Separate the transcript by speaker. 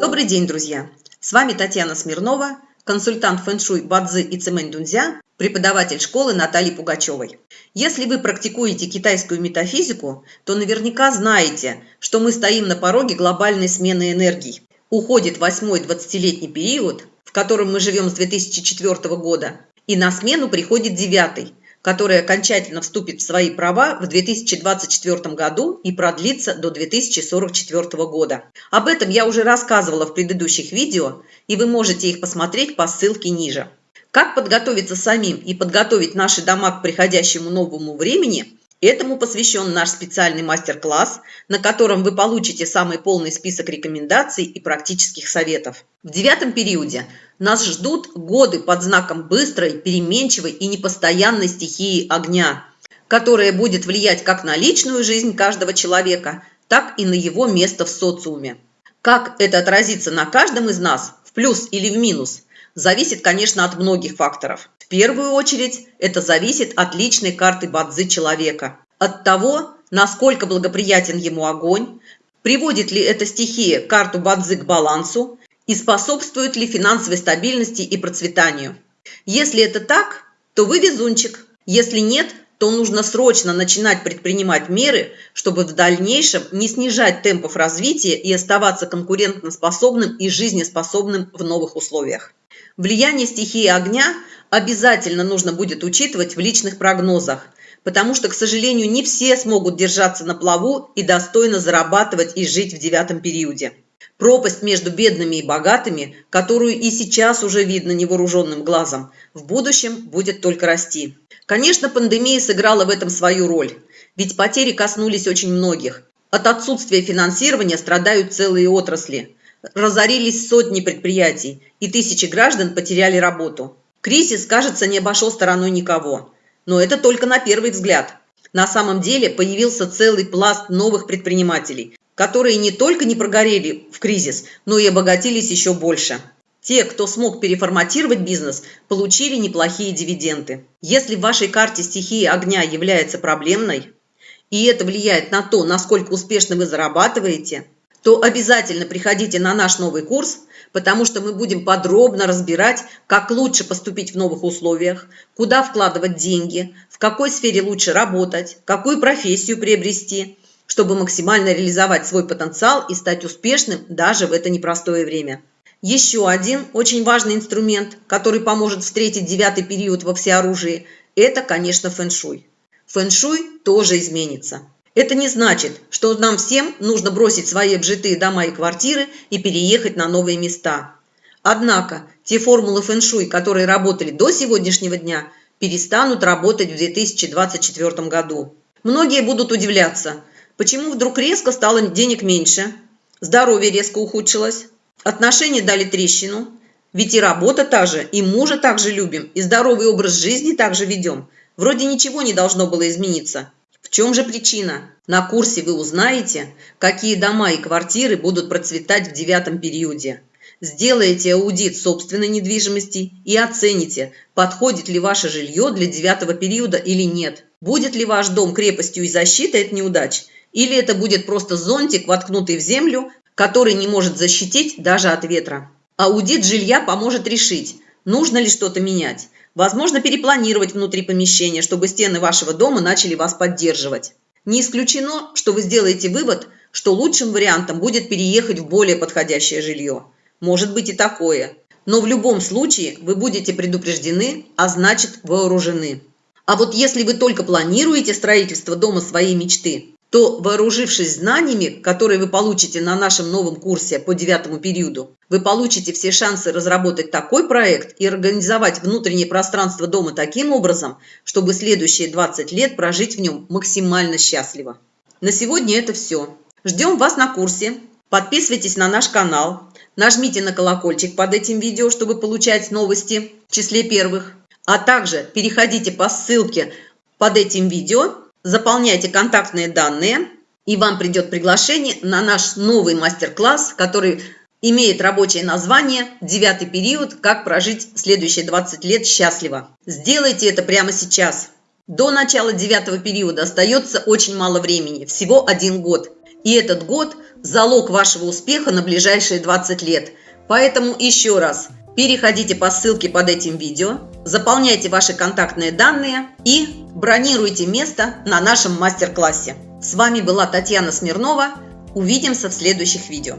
Speaker 1: Добрый день, друзья! С вами Татьяна Смирнова, консультант фэншуй Бадзи и Цемэнь Дунзя, преподаватель школы Натальи Пугачевой. Если вы практикуете китайскую метафизику, то наверняка знаете, что мы стоим на пороге глобальной смены энергий. Уходит восьмой 20-летний период, в котором мы живем с 2004 года, и на смену приходит девятый, который окончательно вступит в свои права в 2024 году и продлится до 2044 года. Об этом я уже рассказывала в предыдущих видео, и вы можете их посмотреть по ссылке ниже. Как подготовиться самим и подготовить наши дома к приходящему новому времени, этому посвящен наш специальный мастер-класс, на котором вы получите самый полный список рекомендаций и практических советов. В девятом периоде нас ждут годы под знаком быстрой, переменчивой и непостоянной стихии огня, которая будет влиять как на личную жизнь каждого человека, так и на его место в социуме. Как это отразится на каждом из нас, в плюс или в минус, зависит, конечно, от многих факторов. В первую очередь, это зависит от личной карты Бадзи человека, от того, насколько благоприятен ему огонь, приводит ли эта стихия карту Бадзи к балансу, и способствуют ли финансовой стабильности и процветанию. Если это так, то вы везунчик. Если нет, то нужно срочно начинать предпринимать меры, чтобы в дальнейшем не снижать темпов развития и оставаться конкурентоспособным и жизнеспособным в новых условиях. Влияние стихии огня обязательно нужно будет учитывать в личных прогнозах, потому что, к сожалению, не все смогут держаться на плаву и достойно зарабатывать и жить в девятом периоде. Пропасть между бедными и богатыми, которую и сейчас уже видно невооруженным глазом, в будущем будет только расти. Конечно, пандемия сыграла в этом свою роль, ведь потери коснулись очень многих. От отсутствия финансирования страдают целые отрасли. Разорились сотни предприятий, и тысячи граждан потеряли работу. Кризис, кажется, не обошел стороной никого. Но это только на первый взгляд. На самом деле появился целый пласт новых предпринимателей, которые не только не прогорели в кризис, но и обогатились еще больше. Те, кто смог переформатировать бизнес, получили неплохие дивиденды. Если в вашей карте стихии огня является проблемной, и это влияет на то, насколько успешно вы зарабатываете, то обязательно приходите на наш новый курс, потому что мы будем подробно разбирать, как лучше поступить в новых условиях, куда вкладывать деньги, в какой сфере лучше работать, какую профессию приобрести – чтобы максимально реализовать свой потенциал и стать успешным даже в это непростое время. Еще один очень важный инструмент, который поможет встретить девятый период во всеоружии, это, конечно, фэншуй. Фэншуй тоже изменится. Это не значит, что нам всем нужно бросить свои обжитые дома и квартиры и переехать на новые места. Однако те формулы фэншуй, которые работали до сегодняшнего дня, перестанут работать в 2024 году. Многие будут удивляться, Почему вдруг резко стало денег меньше? Здоровье резко ухудшилось. Отношения дали трещину. Ведь и работа та же, и мужа также любим, и здоровый образ жизни также ведем. Вроде ничего не должно было измениться. В чем же причина? На курсе вы узнаете, какие дома и квартиры будут процветать в девятом периоде. Сделаете аудит собственной недвижимости и оцените, подходит ли ваше жилье для девятого периода или нет. Будет ли ваш дом крепостью и защитой от неудач – или это будет просто зонтик, воткнутый в землю, который не может защитить даже от ветра. Аудит жилья поможет решить, нужно ли что-то менять. Возможно, перепланировать внутри помещения, чтобы стены вашего дома начали вас поддерживать. Не исключено, что вы сделаете вывод, что лучшим вариантом будет переехать в более подходящее жилье. Может быть и такое. Но в любом случае вы будете предупреждены, а значит вооружены. А вот если вы только планируете строительство дома своей мечты, то, вооружившись знаниями, которые вы получите на нашем новом курсе по девятому периоду, вы получите все шансы разработать такой проект и организовать внутреннее пространство дома таким образом, чтобы следующие 20 лет прожить в нем максимально счастливо. На сегодня это все. Ждем вас на курсе. Подписывайтесь на наш канал. Нажмите на колокольчик под этим видео, чтобы получать новости в числе первых. А также переходите по ссылке под этим видео заполняйте контактные данные, и вам придет приглашение на наш новый мастер-класс, который имеет рабочее название «Девятый период. Как прожить следующие 20 лет счастливо». Сделайте это прямо сейчас. До начала девятого периода остается очень мало времени, всего один год. И этот год – залог вашего успеха на ближайшие 20 лет. Поэтому еще раз, переходите по ссылке под этим видео, заполняйте ваши контактные данные и бронируйте место на нашем мастер-классе. С вами была Татьяна Смирнова. Увидимся в следующих видео.